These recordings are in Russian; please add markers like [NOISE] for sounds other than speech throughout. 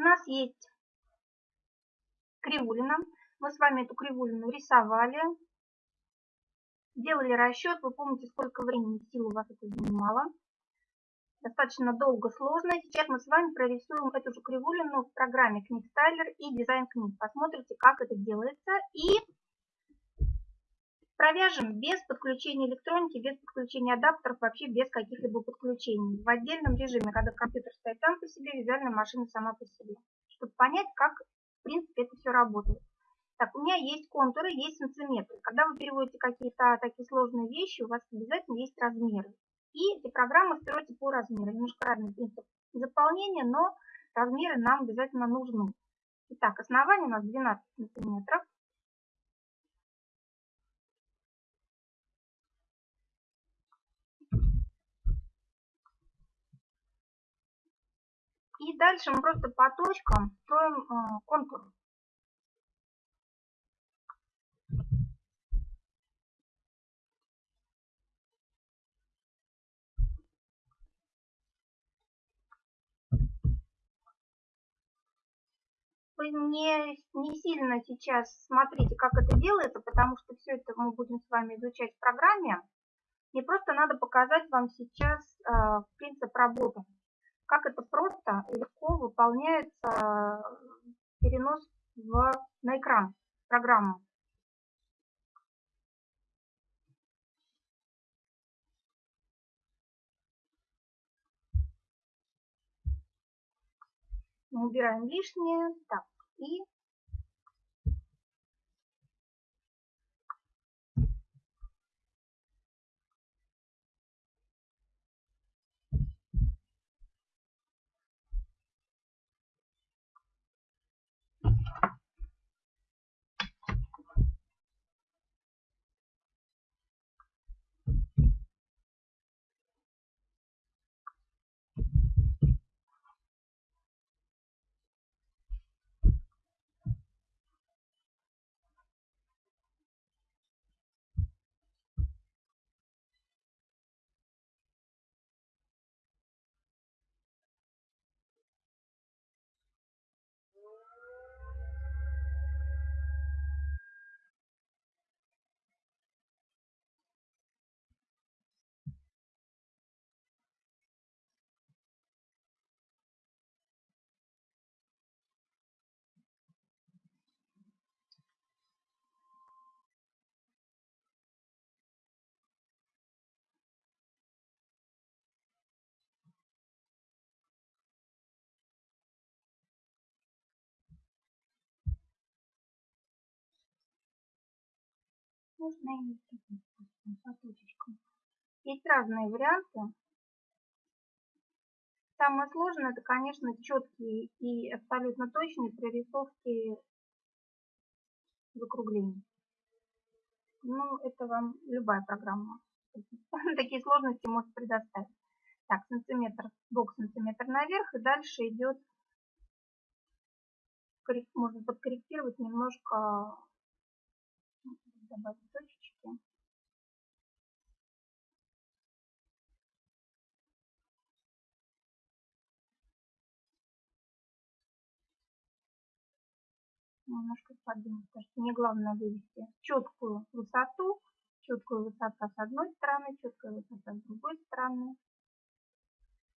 У нас есть кривулина. Мы с вами эту кривулину рисовали, делали расчет. Вы помните, сколько времени сил у вас это занимало. Достаточно долго, сложно. Сейчас мы с вами прорисуем эту же кривулину в программе Книг Стайлер и Дизайн книг. Посмотрите, как это делается. И Провяжем без подключения электроники, без подключения адаптеров, вообще без каких-либо подключений. В отдельном режиме, когда компьютер стоит сам по себе, визуальная машина сама по себе. Чтобы понять, как в принципе это все работает. Так, у меня есть контуры, есть сантиметры. Когда вы переводите какие-то такие сложные вещи, у вас обязательно есть размеры. И эти программы строятся по размеру. Немножко разный принцип заполнения, но размеры нам обязательно нужны. Итак, основание у нас 12 сантиметров. И дальше мы просто по точкам строим э, контур. Вы не, не сильно сейчас смотрите, как это делается, потому что все это мы будем с вами изучать в программе. Мне просто надо показать вам сейчас э, принцип работы как это просто и легко выполняется перенос в, на экран программы. Мы убираем лишнее. Так, и можно и точечкам. Есть разные варианты. Самое сложное это, конечно, четкие и абсолютно точные прорисовки закруглений. Ну, это вам любая программа [LAUGHS] такие сложности может предоставить. Так, сантиметр, бок сантиметр наверх, и дальше идет, можно подкорректировать немножко добавить точечки. Немножко подвинуть, потому что мне главное вывести четкую высоту, четкую высоту с одной стороны, четкая высота с другой стороны.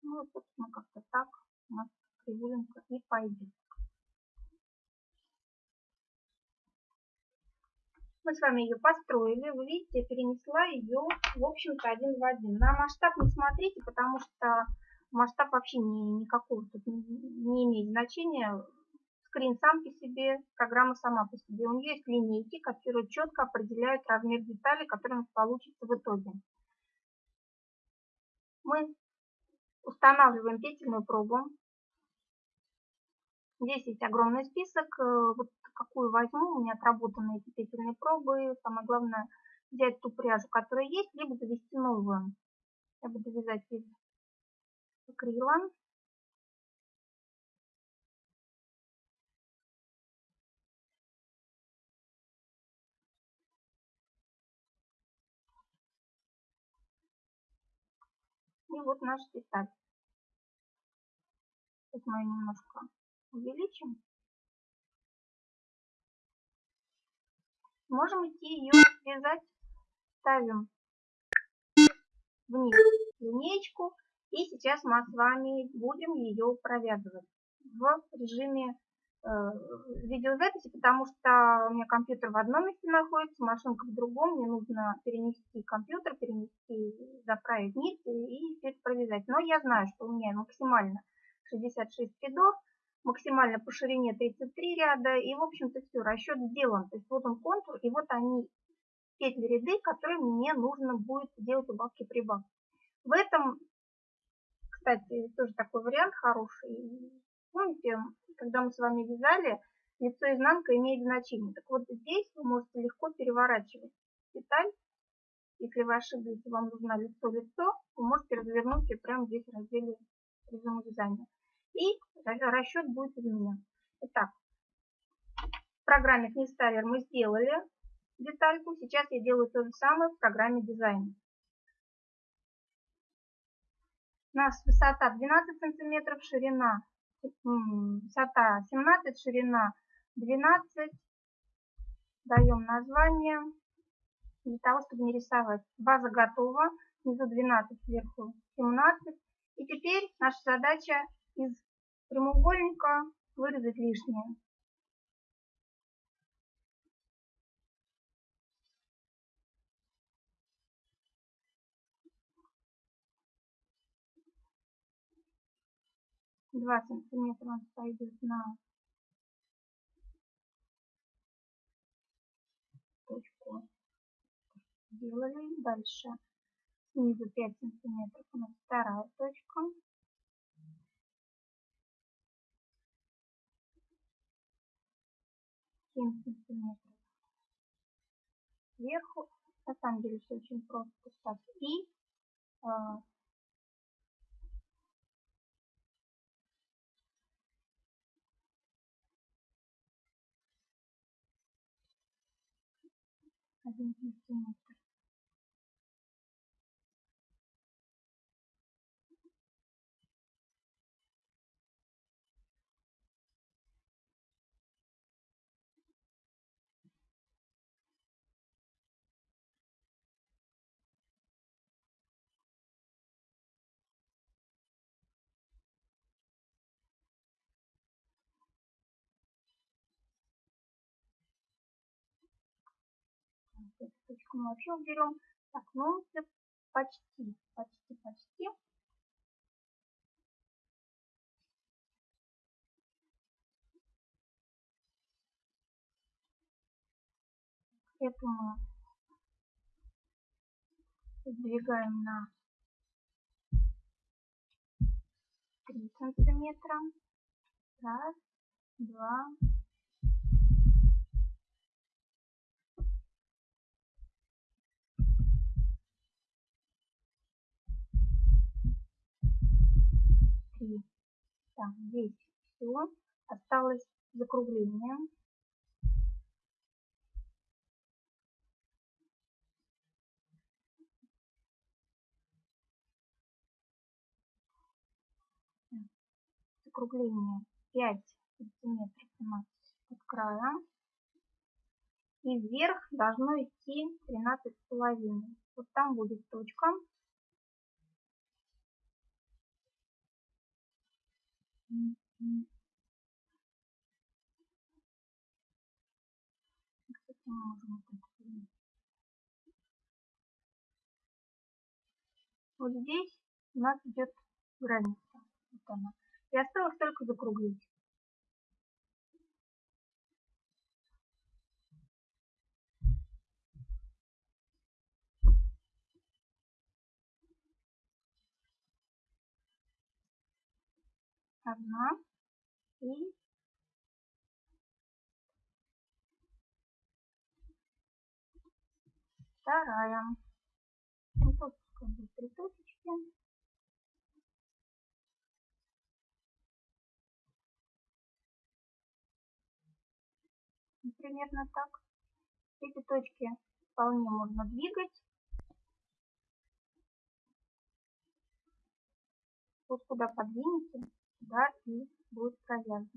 Ну, собственно, как-то так у нас кривулинка и пойдет. Мы с вами ее построили. Вы видите, я перенесла ее, в общем-то, один в один. На масштаб не смотрите, потому что масштаб вообще не, никакого тут не, имеет значения. Скрин сам по себе, программа сама по себе. У нее есть линейки, которые четко определяют размер деталей, который у нас получится в итоге. Мы устанавливаем петельную пробу. Здесь есть огромный список. Э, вот какую возьму, у меня отработаны эти петельные пробы. Самое главное взять ту пряжу, которая есть, либо завести новую. Я буду вязать из акрила. И вот наш деталь. Сейчас мы ее немножко увеличим. Можем идти ее связать. Ставим вниз линеечку. И сейчас мы с вами будем ее провязывать в режиме э, видеозаписи, потому что у меня компьютер в одном месте находится, машинка в другом. Мне нужно перенести компьютер, перенести, заправить нить и все провязать. Но я знаю, что у меня максимально 66 рядов, максимально по ширине 33 ряда. И, в общем-то, все, расчет сделан. То есть вот он контур, и вот они петли ряды, которые мне нужно будет делать убавки-прибавки. В этом, кстати, тоже такой вариант хороший. Помните, когда мы с вами вязали, лицо изнанка имеет значение. Так вот здесь вы можете легко переворачивать деталь. Если вы ошиблись, вам нужно лицо-лицо, вы можете развернуть ее прямо здесь в разделе режима вязания. И расчет будет изменен. Итак, в программе Книстайлер мы сделали детальку. Сейчас я делаю то же самое в программе дизайна. У нас высота 12 сантиметров, ширина высота 17, ширина 12. Даем название для того, чтобы не рисовать. База готова. Внизу 12, сверху 17. И теперь наша задача из прямоугольника вырезать лишнее. 2 сантиметра он пойдет на точку. Сделали дальше. Снизу 5 сантиметров. У нас вторая точка семь сантиметров сверху на самом деле все очень просто так и а, один сантиметр. Эту точку мы вообще уберем. Так, ну, почти, почти, почти. Эту мы сдвигаем на 3 сантиметра. Раз, два, три. Так, здесь все. Осталось закругление. Закругление 5 сантиметров у нас от края. И вверх должно идти 13,5. Вот там будет точка. Вот здесь у нас идет граница. Вот она. И осталось только закруглить. Одна и вторая. Вот тут как бы три точечки. Примерно так. Эти точки вполне можно двигать. Вот куда подвинете, да, и будет проверено.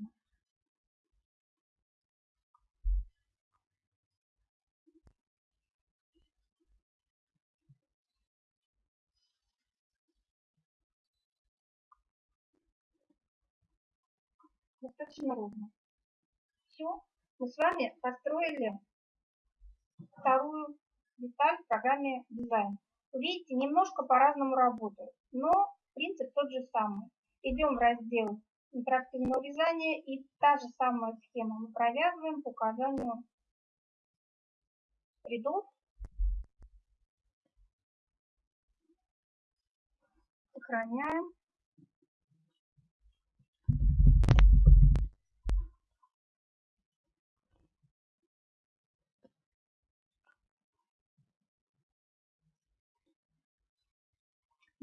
Ну, достаточно ровно. Все, мы с вами построили вторую деталь в программе дизайн. Вы видите, немножко по-разному работает, но принцип тот же самый. Идем в раздел интерактивного вязания и та же самая схема мы провязываем по указанию рядов. Сохраняем.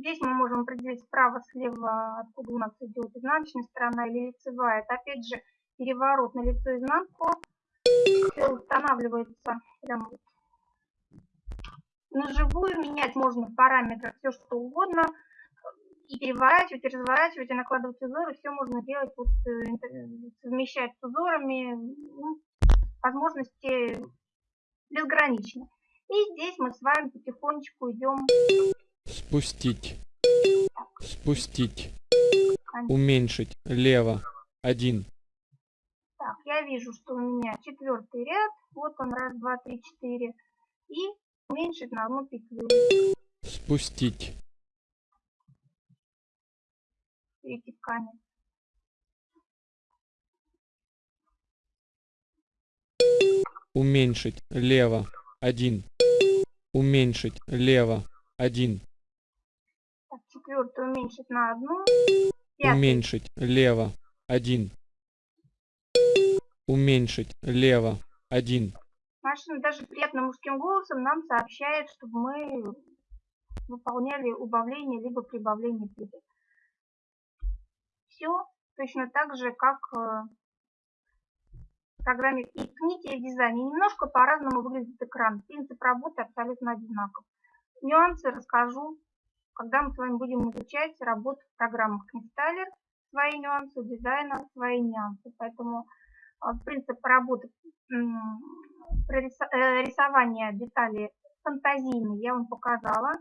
Здесь мы можем определить справа, слева, откуда у нас идет изнаночная сторона или лицевая. Это опять же переворот на лицо изнанку. Все устанавливается прямо вот на живую. Менять можно в параметрах все что угодно. И переворачивать, и разворачивать, и накладывать узоры. Все можно делать, вот, э, совмещать с узорами. Ну, возможности безграничны. И здесь мы с вами потихонечку идем спустить, спустить, уменьшить, лево, один. Так, я вижу, что у меня четвертый ряд, вот он, раз, два, три, четыре, и уменьшить на одну петлю. Спустить. Эти ткани. уменьшить лево один уменьшить лево один четвертую уменьшить на одну. Пятый. Уменьшить лево. Один. Уменьшить лево. Один. Машина даже приятным мужским голосом нам сообщает, чтобы мы выполняли убавление либо прибавление петель. Все точно так же, как э, в программе и в книге и в дизайне. Немножко по-разному выглядит экран. Принцип работы абсолютно одинаков. Нюансы расскажу, когда мы с вами будем изучать работу в программах Installer, свои нюансы, дизайна свои нюансы. Поэтому а, принцип работы э, рисования деталей фантазийный я вам показала.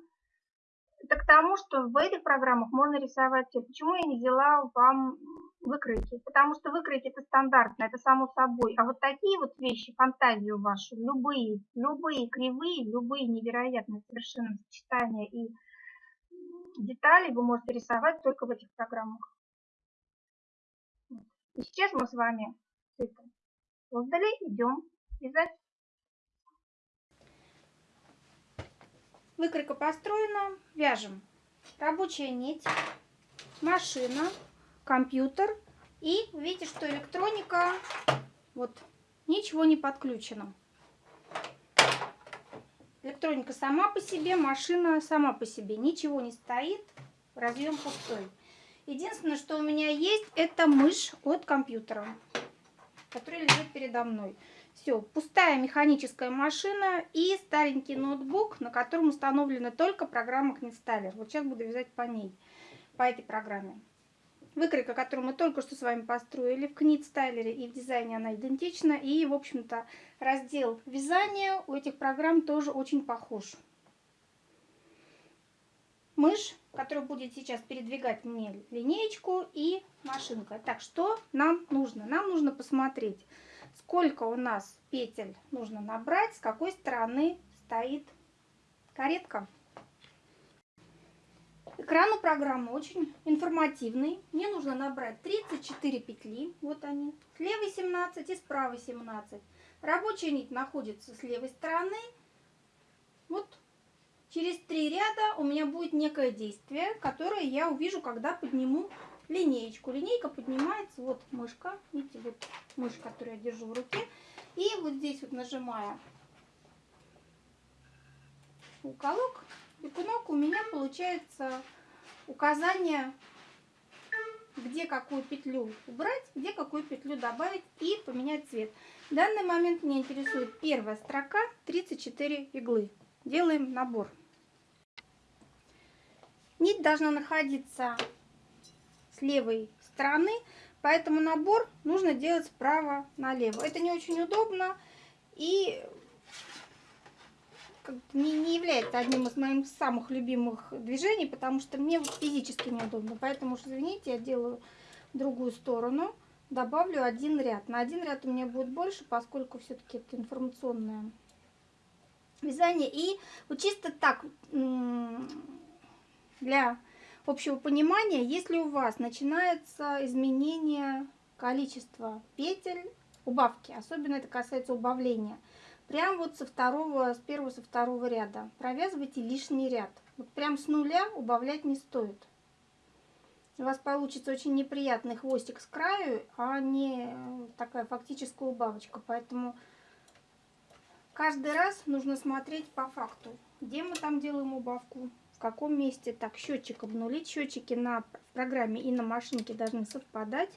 Это к тому, что в этих программах можно рисовать все. Почему я не взяла вам выкройки? Потому что выкройки это стандартно, это само собой. А вот такие вот вещи, фантазию вашу, любые, любые кривые, любые невероятные совершенно сочетания и детали вы можете рисовать только в этих программах. И сейчас мы с вами это создали, идем вязать. Выкройка построена. Вяжем. Рабочая нить, машина, компьютер. И видите, что электроника, вот, ничего не подключено. Электроника сама по себе, машина сама по себе. Ничего не стоит, разъем пустой. Единственное, что у меня есть, это мышь от компьютера, которая лежит передо мной. Все, пустая механическая машина и старенький ноутбук, на котором установлена только программа Книстайлер. Вот сейчас буду вязать по ней, по этой программе. Выкройка, которую мы только что с вами построили в Книт-стайлере и в дизайне она идентична. И, в общем-то, раздел вязания у этих программ тоже очень похож. Мышь, которая будет сейчас передвигать мне линеечку и машинка. Так, что нам нужно? Нам нужно посмотреть, сколько у нас петель нужно набрать, с какой стороны стоит каретка. Экран у программы очень информативный. Мне нужно набрать 34 петли, вот они, с левой 17 и с правой 17. Рабочая нить находится с левой стороны. Вот через три ряда у меня будет некое действие, которое я увижу, когда подниму линеечку. Линейка поднимается, вот мышка, видите, вот мышь, которую я держу в руке. И вот здесь вот нажимая уголок, бегунок, у меня получается указание, где какую петлю убрать, где какую петлю добавить и поменять цвет. В данный момент меня интересует первая строка, 34 иглы. Делаем набор. Нить должна находиться с левой стороны, поэтому набор нужно делать справа налево. Это не очень удобно и не, не является одним из моих самых любимых движений, потому что мне физически неудобно. Поэтому, извините, я делаю другую сторону. добавлю один ряд. На один ряд у меня будет больше, поскольку все-таки это информационное вязание. И вот чисто так, для общего понимания, если у вас начинается изменение количества петель, убавки, особенно это касается убавления, прям вот со второго, с первого, со второго ряда провязывайте лишний ряд. Вот прям с нуля убавлять не стоит. У вас получится очень неприятный хвостик с краю, а не такая фактическая убавочка. Поэтому каждый раз нужно смотреть по факту, где мы там делаем убавку, в каком месте. Так, счетчик обнулить. Счетчики на программе и на машинке должны совпадать.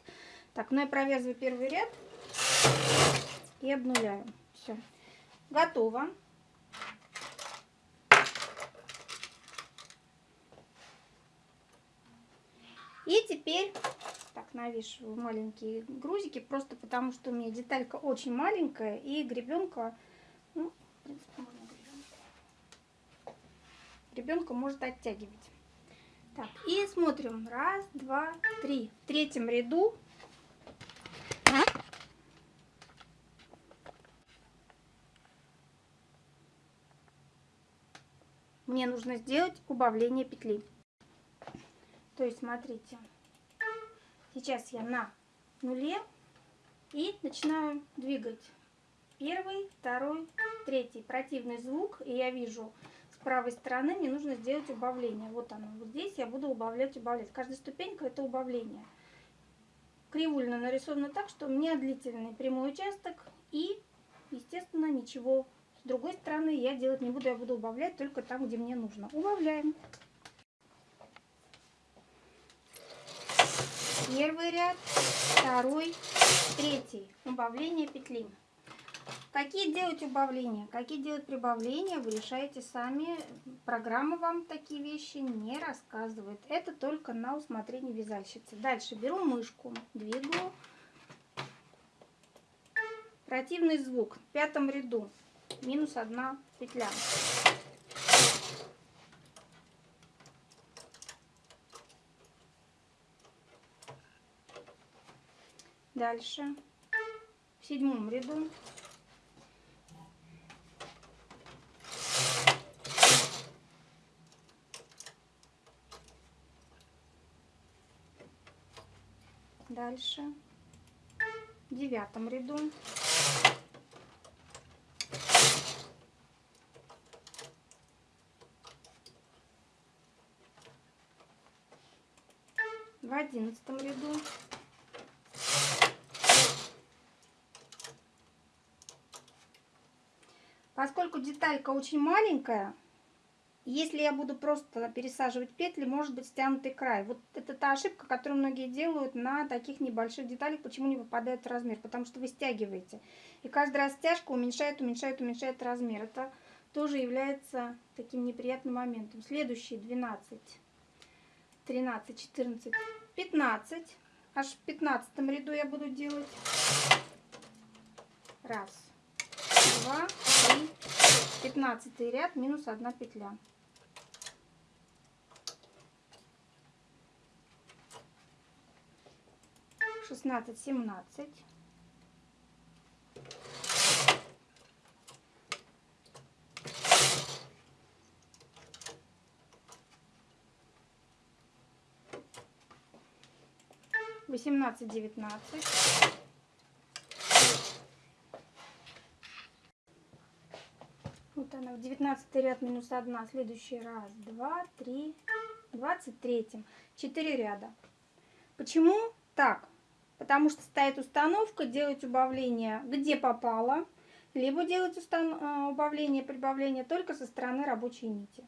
Так, ну я провязываю первый ряд и обнуляю. Все. Готово. И теперь, так, навешиваю маленькие грузики, просто потому что у меня деталька очень маленькая, и гребенка, ну, в принципе, можно гребенку. Гребенка может оттягивать. Так, и смотрим. Раз, два, три. В третьем ряду мне нужно сделать убавление петли. То есть, смотрите, сейчас я на нуле и начинаю двигать. Первый, второй, третий. Противный звук, и я вижу с правой стороны мне нужно сделать убавление. Вот оно. Вот здесь я буду убавлять, убавлять. Каждая ступенька это убавление. Кривульно нарисовано так, что у меня длительный прямой участок и, естественно, ничего другой стороны я делать не буду, я буду убавлять только там, где мне нужно. Убавляем. Первый ряд, второй, третий. Убавление петли. Какие делать убавления, какие делать прибавления, вы решаете сами. Программа вам такие вещи не рассказывает. Это только на усмотрение вязальщицы. Дальше беру мышку, двигаю. Противный звук в пятом ряду. Минус одна петля. Дальше. В седьмом ряду. Дальше. В девятом ряду в одиннадцатом ряду Поскольку деталька очень маленькая, если я буду просто пересаживать петли, может быть стянутый край. Вот это та ошибка, которую многие делают на таких небольших деталях, почему не выпадает размер. Потому что вы стягиваете. И каждый раз стяжка уменьшает, уменьшает, уменьшает размер. Это тоже является таким неприятным моментом. Следующий 12, 13, 14, 15. Аж в 15 ряду я буду делать. Раз два, три, пятнадцатый ряд, минус одна петля. Шестнадцать, семнадцать. Восемнадцать, девятнадцать. Вот она, в 19 ряд минус 1, следующий раз, 2, 3, 23, 4 ряда. Почему так? Потому что стоит установка делать убавление где попало, либо делать э, убавление, прибавление только со стороны рабочей нити.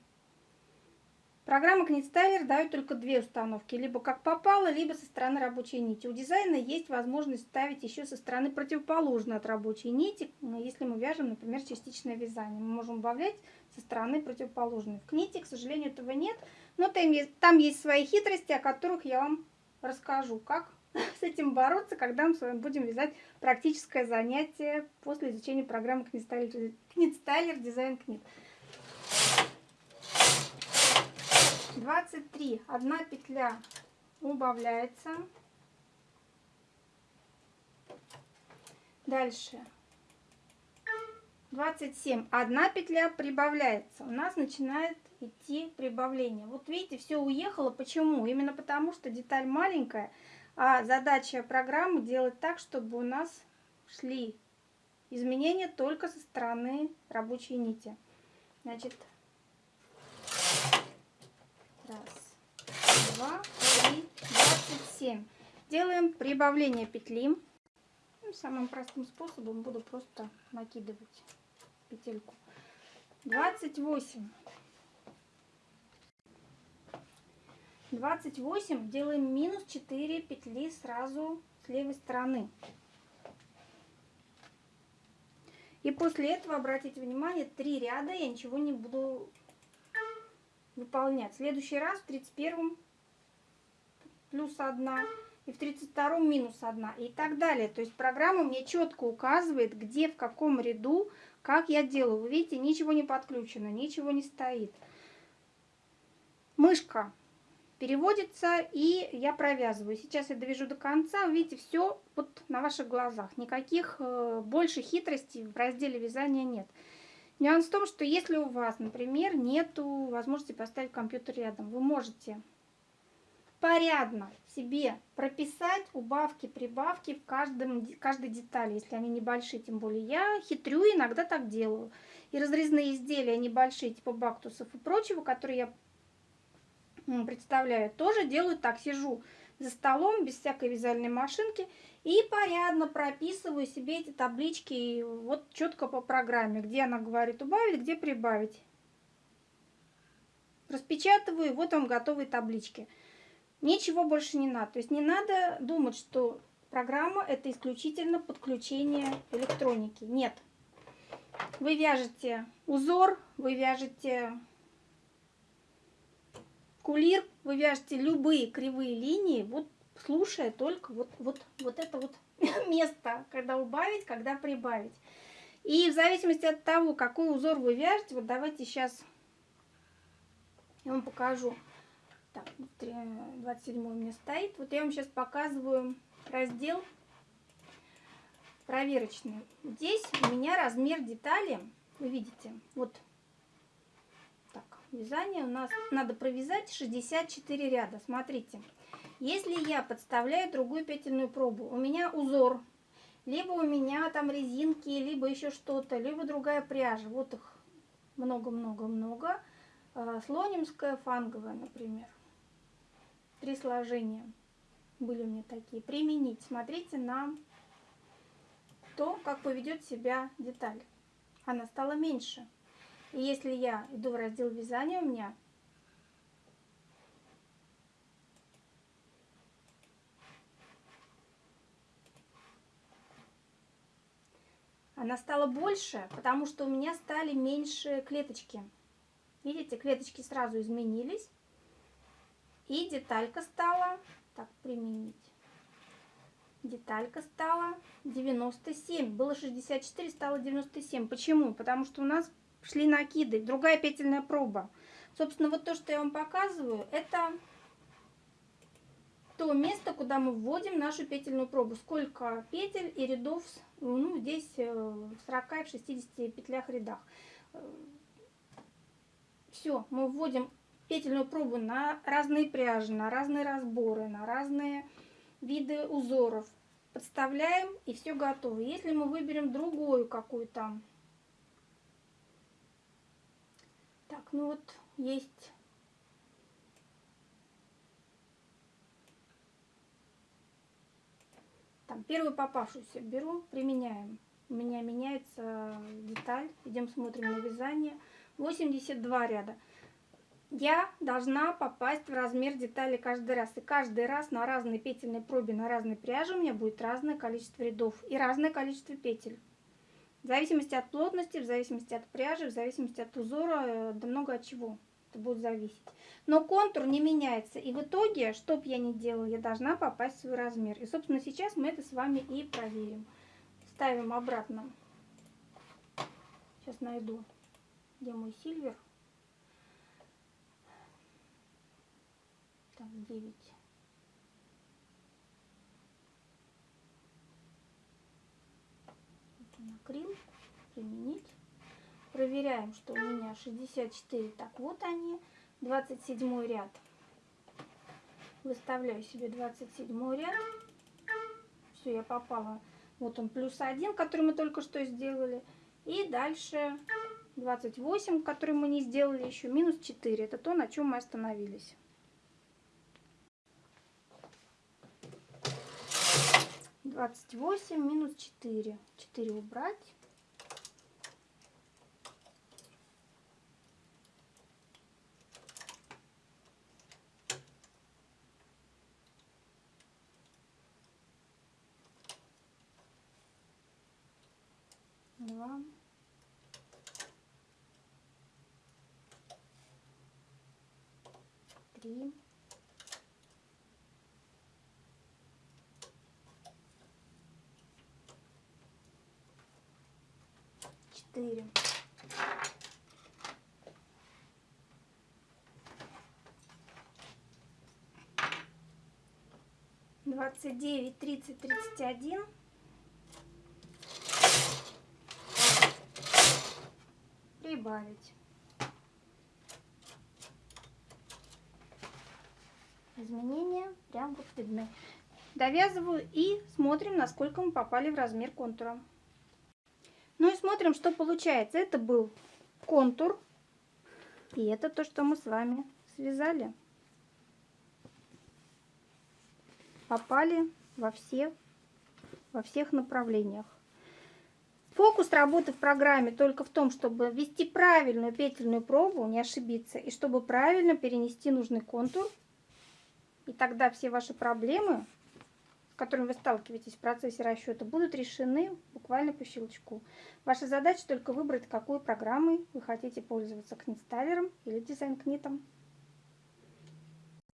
Программа Knitstyler дает только две установки, либо как попало, либо со стороны рабочей нити. У дизайна есть возможность ставить еще со стороны противоположной от рабочей нити, если мы вяжем, например, частичное вязание. Мы можем убавлять со стороны противоположной. В кните, к сожалению, этого нет, но там есть, там есть свои хитрости, о которых я вам расскажу, как [LAUGHS] с этим бороться, когда мы с вами будем вязать практическое занятие после изучения программы Knitstyler Design Knit. 23 одна петля убавляется Дальше. 27. Одна петля прибавляется. У нас начинает идти прибавление. Вот видите, все уехало. Почему? Именно потому, что деталь маленькая, а задача программы делать так, чтобы у нас шли изменения только со стороны рабочей нити. Значит, раз, два, три, двадцать семь. Делаем прибавление петли. Ну, самым простым способом буду просто накидывать петельку. 28. 28 делаем минус 4 петли сразу с левой стороны. И после этого, обратите внимание, три ряда я ничего не буду выполнять. Следующий раз в 31 плюс 1 и в 32 минус 1 и так далее. То есть программа мне четко указывает, где, в каком ряду, как я делаю. Вы видите, ничего не подключено, ничего не стоит. Мышка переводится и я провязываю. Сейчас я довяжу до конца. Видите, все вот на ваших глазах. Никаких э, больше хитростей в разделе вязания нет. Нюанс в том, что если у вас, например, нету возможности поставить компьютер рядом, вы можете порядно себе прописать убавки, прибавки в каждом, каждой детали, если они небольшие, тем более. Я хитрю, иногда так делаю. И разрезные изделия небольшие, типа бактусов и прочего, которые я представляю, тоже делаю так. Сижу за столом без всякой вязальной машинки и порядно прописываю себе эти таблички вот четко по программе, где она говорит убавить, где прибавить. Распечатываю, вот вам готовые таблички. Ничего больше не надо. То есть не надо думать, что программа это исключительно подключение электроники. Нет. Вы вяжете узор, вы вяжете кулир, вы вяжете любые кривые линии, вот слушая только вот, вот, вот это вот [LAUGHS] место, когда убавить, когда прибавить. И в зависимости от того, какой узор вы вяжете, вот давайте сейчас я вам покажу. Так, 27 у меня стоит. Вот я вам сейчас показываю раздел проверочный. Здесь у меня размер детали, вы видите, вот так, вязание у нас надо провязать 64 ряда. Смотрите, если я подставляю другую петельную пробу, у меня узор, либо у меня там резинки, либо еще что-то, либо другая пряжа, вот их много-много-много, а, слонимская, фанговая, например три сложения были у меня такие. Применить. Смотрите на то, как поведет себя деталь. Она стала меньше. И если я иду в раздел вязания, у меня она стала больше, потому что у меня стали меньше клеточки. Видите, клеточки сразу изменились. И деталька стала, так, применить. Деталька стала 97. Было 64, стало 97. Почему? Потому что у нас шли накиды. Другая петельная проба. Собственно, вот то, что я вам показываю, это то место, куда мы вводим нашу петельную пробу. Сколько петель и рядов, ну, здесь э, в 40 и в 60 петлях рядах. Все, мы вводим петельную пробу на разные пряжи, на разные разборы, на разные виды узоров. Подставляем и все готово. Если мы выберем другую какую-то... Так, ну вот есть... Там первую попавшуюся беру, применяем. У меня меняется деталь. Идем смотрим на вязание. 82 ряда я должна попасть в размер детали каждый раз. И каждый раз на разной петельной пробе, на разной пряже у меня будет разное количество рядов и разное количество петель. В зависимости от плотности, в зависимости от пряжи, в зависимости от узора, э, да много от чего это будет зависеть. Но контур не меняется. И в итоге, что бы я ни делала, я должна попасть в свой размер. И, собственно, сейчас мы это с вами и проверим. Ставим обратно. Сейчас найду, где мой сильвер. Так, 9. Крил. Применить. Проверяем, что у меня 64. Так, вот они. 27 ряд. Выставляю себе 27 ряд. Все, я попала. Вот он плюс 1, который мы только что сделали. И дальше 28, который мы не сделали еще, минус 4. Это то, на чем мы остановились. Двадцать восемь минус четыре. Четыре убрать. 4. Двадцать девять, тридцать, тридцать один. Прибавить. Изменения прям вот видны. Довязываю и смотрим, насколько мы попали в размер контура. Ну и смотрим, что получается. Это был контур. И это то, что мы с вами связали. Попали во все, во всех направлениях. Фокус работы в программе только в том, чтобы ввести правильную петельную пробу, не ошибиться, и чтобы правильно перенести нужный контур. И тогда все ваши проблемы, которыми вы сталкиваетесь в процессе расчета, будут решены буквально по щелчку. Ваша задача только выбрать, какой программой вы хотите пользоваться, книт или дизайн-книтом.